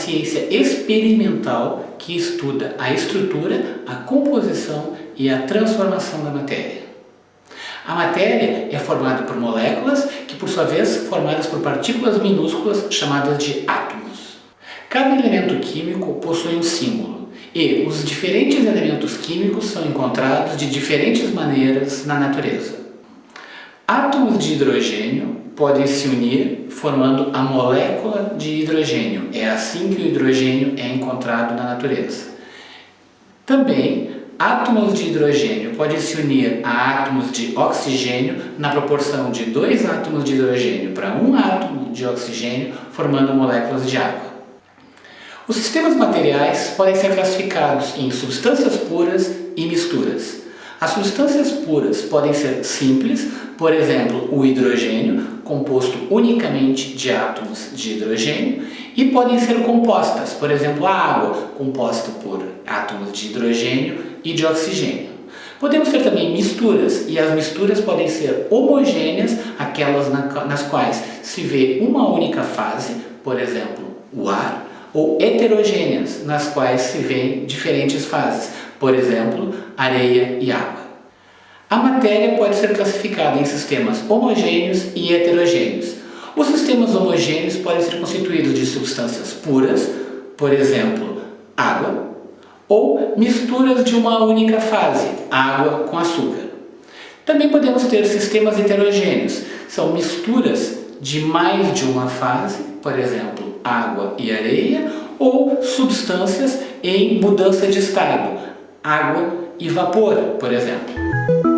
ciência experimental que estuda a estrutura, a composição e a transformação da matéria. A matéria é formada por moléculas que, por sua vez, formadas por partículas minúsculas chamadas de átomos. Cada elemento químico possui um símbolo e os diferentes elementos químicos são encontrados de diferentes maneiras na natureza. Átomos de hidrogênio podem se unir formando a molécula de hidrogênio. É assim que o hidrogênio é encontrado na natureza. Também, átomos de hidrogênio podem se unir a átomos de oxigênio na proporção de dois átomos de hidrogênio para um átomo de oxigênio, formando moléculas de água. Os sistemas materiais podem ser classificados em substâncias puras e misturas. As substâncias puras podem ser simples, por exemplo, o hidrogênio, composto unicamente de átomos de hidrogênio, e podem ser compostas, por exemplo, a água, composta por átomos de hidrogênio e de oxigênio. Podemos ter também misturas, e as misturas podem ser homogêneas, aquelas nas quais se vê uma única fase, por exemplo, o ar, ou heterogêneas, nas quais se vê diferentes fases, por exemplo, areia e água. A matéria pode ser classificada em sistemas homogêneos e heterogêneos. Os sistemas homogêneos podem ser constituídos de substâncias puras, por exemplo, água, ou misturas de uma única fase, água com açúcar. Também podemos ter sistemas heterogêneos, são misturas de mais de uma fase, por exemplo, água e areia, ou substâncias em mudança de estado, água e vapor, por exemplo.